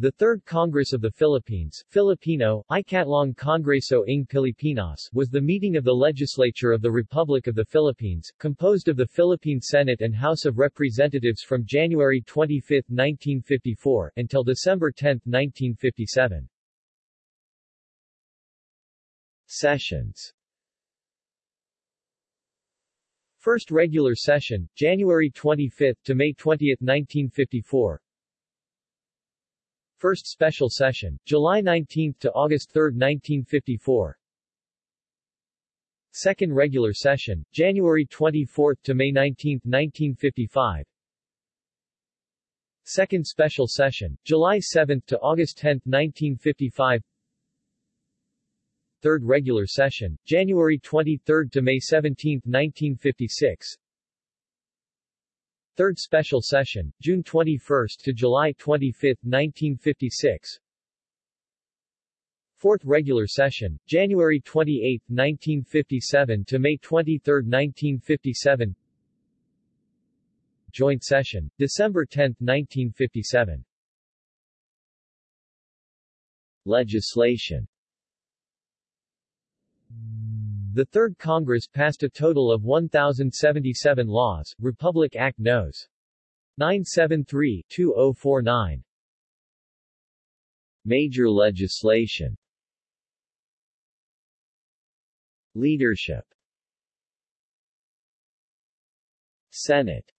The Third Congress of the Philippines Filipino, Ikatlong Kongreso ng Pilipinas was the meeting of the legislature of the Republic of the Philippines, composed of the Philippine Senate and House of Representatives from January 25, 1954, until December 10, 1957. Sessions First regular session, January 25 to May 20, 1954 First special session, July 19 to August 3, 1954. Second regular session, January 24 to May 19, 1955. Second special session, July 7 to August 10, 1955. Third regular session, January 23 to May 17, 1956. Third Special Session, June 21 to July 25, 1956 Fourth Regular Session, January 28, 1957 to May 23, 1957 Joint Session, December 10, 1957 Legislation the Third Congress passed a total of 1,077 laws, Republic Act Nos. 973-2049. Major legislation Leadership Senate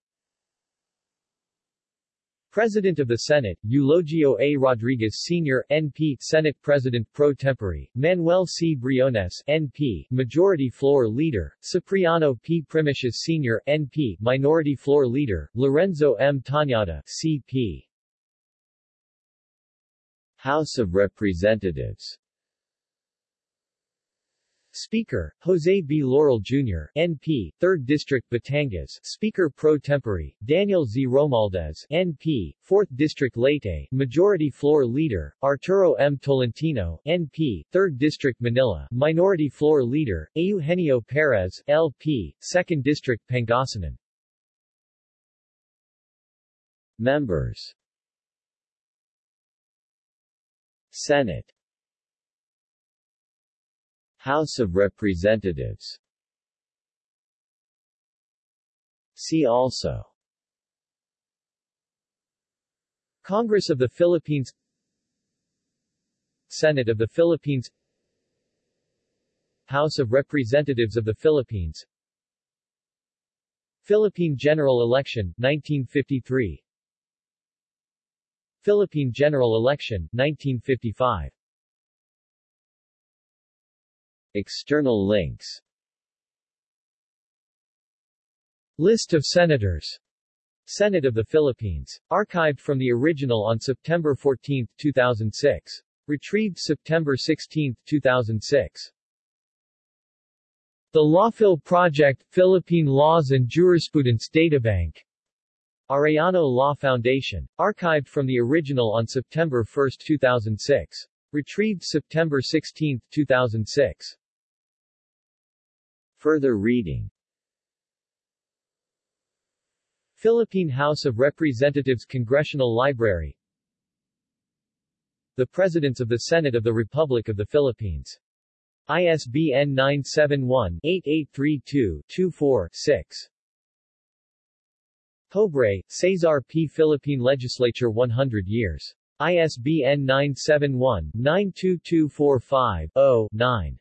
President of the Senate, Eulogio A. Rodriguez Sr., NP, Senate President pro tempore, Manuel C. Briones, NP, Majority Floor Leader, Cipriano P. Primicias Sr., NP, Minority Floor Leader, Lorenzo M. Tañada, CP. House of Representatives Speaker, Jose B. Laurel Jr., NP, 3rd District Batangas Speaker pro tempore, Daniel Z. Romualdez, NP, 4th District Leyte Majority Floor Leader, Arturo M. Tolentino, NP, 3rd District Manila Minority Floor Leader, Eugenio Perez, LP, 2nd District Pangasinan Members Senate House of Representatives. See also. Congress of the Philippines. Senate of the Philippines. House of Representatives of the Philippines. Philippine General Election, 1953 Philippine General Election, 1955 External links List of Senators Senate of the Philippines. Archived from the original on September 14, 2006. Retrieved September 16, 2006. The Lawphil Project, Philippine Laws and Jurisprudence Databank. Arellano Law Foundation. Archived from the original on September 1, 2006. Retrieved September 16, 2006. Further reading Philippine House of Representatives Congressional Library The Presidents of the Senate of the Republic of the Philippines. ISBN 971-8832-24-6. Pobre, Cesar P. Philippine Legislature 100 years. ISBN 971-92245-0-9.